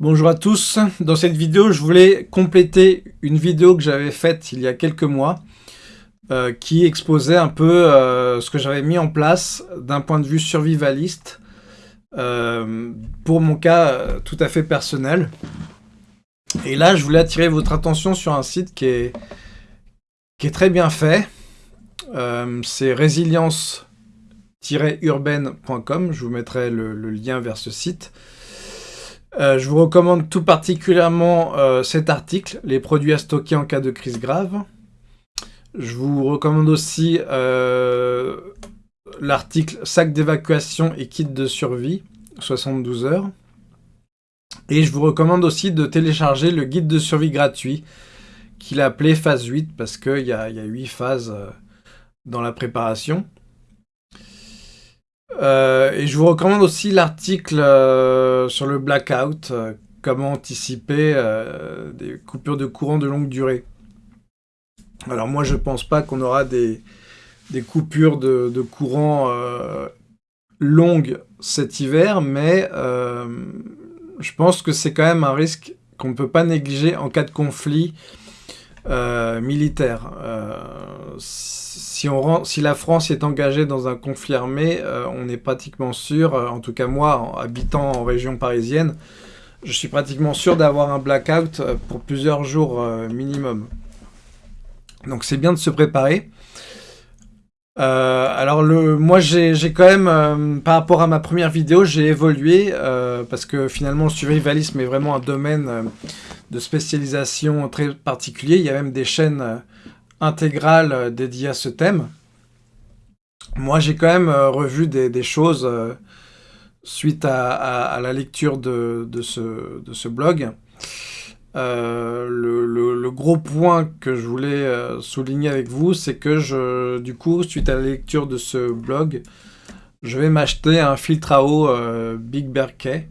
Bonjour à tous, dans cette vidéo je voulais compléter une vidéo que j'avais faite il y a quelques mois euh, qui exposait un peu euh, ce que j'avais mis en place d'un point de vue survivaliste euh, pour mon cas tout à fait personnel. Et là je voulais attirer votre attention sur un site qui est, qui est très bien fait, c'est résilience-urbaine.com, je vous mettrai le lien vers ce site. Euh, je vous recommande tout particulièrement euh, cet article, les produits à stocker en cas de crise grave. Je vous recommande aussi euh, l'article sac d'évacuation et kit de survie, 72 heures. Et je vous recommande aussi de télécharger le guide de survie gratuit, qu'il a appelé phase 8, parce qu'il y, y, a 8 phases dans la préparation. Euh, et je vous recommande aussi l'article euh, sur le blackout, euh, comment anticiper des coupures de courant de longue durée. Alors moi je pense pas qu'on aura des, coupures de, courant longues cet hiver, mais je pense que c'est quand même un risque qu'on ne peut pas négliger en cas de conflit militaire si la France est engagée dans un conflit armé, euh, on est pratiquement sûr, euh, en tout cas moi, habitant en région parisienne, je suis pratiquement sûr d'avoir un blackout euh, pour plusieurs jours minimum. Donc c'est bien de se préparer. alors le, moi j'ai quand même, par rapport à ma première vidéo, j'ai évolué parce que finalement le survivalisme est vraiment un domaine de spécialisation très particulier. Il y a même des chaînes intégrale euh, dédiée à ce thème. Moi, j'ai quand même euh, revu des, choses euh, suite à, la lecture de, ce, blog. le, gros point que je voulais souligner avec vous, c'est que je, du coup, suite à la lecture de ce blog, je vais m'acheter un filtre à eau Big Berkey.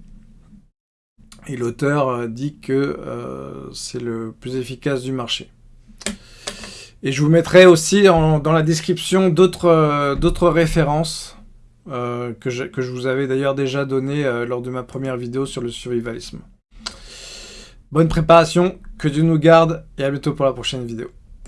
Et l'auteur dit que c'est le plus efficace du marché. Et je vous mettrai aussi dans la description d'autres euh, références euh, que, je, que, je, vous avais d'ailleurs déjà données euh, lors de ma première vidéo sur le survivalisme. Bonne préparation, que Dieu nous garde et à bientôt pour la prochaine vidéo.